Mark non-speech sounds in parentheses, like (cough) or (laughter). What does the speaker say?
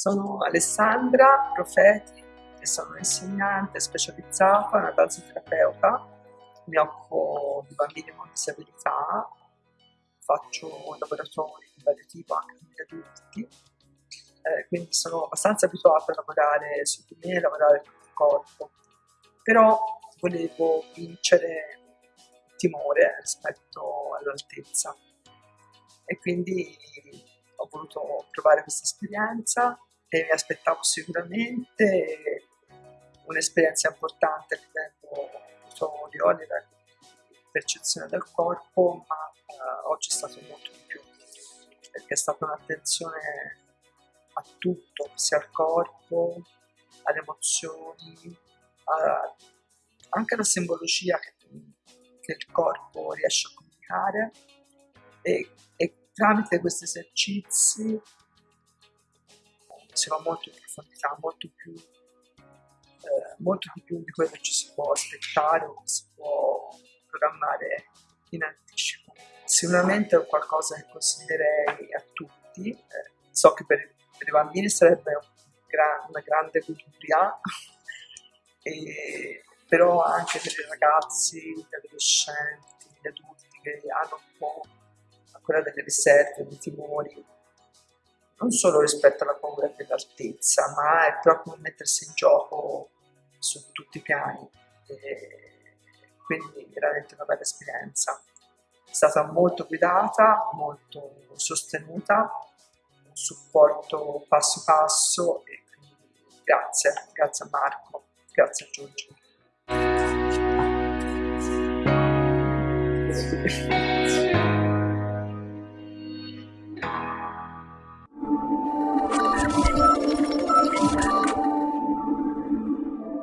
Sono Alessandra Profeti e sono un'insegnante specializzata, una danzoterapeuta. Mi occupo di bambini con disabilità, faccio laboratori di vario tipo anche con gli adulti, eh, quindi sono abbastanza abituata a lavorare su di me, a lavorare con il corpo. Però volevo vincere il timore rispetto all'altezza e quindi ho voluto provare questa esperienza e mi aspettavo sicuramente un'esperienza importante a livello motorio, a livello di percezione del corpo, ma eh, oggi è stato molto di più, perché è stata un'attenzione a tutto, sia al corpo, alle emozioni, a, anche alla simbologia che, che, il corpo riesce a comunicare. E, e tramite questi esercizi si va molto in profondità, molto più, eh, molto più di quello che ci si può aspettare o che si può programmare in anticipo. Sicuramente è qualcosa che consiglierei a tutti, eh, so che per, per, i bambini sarebbe un gran, una grande cultura, (laughs) e, però anche per i ragazzi, gli adolescenti, gli adulti che hanno un po' ancora delle riserve, dei timori, non solo rispetto alla paura dell'altezza, ma è proprio mettersi in gioco su tutti i piani. E quindi veramente una bella esperienza. È stata molto guidata, molto sostenuta, un supporto passo passo e quindi grazie, grazie a Marco, grazie a Giorgio.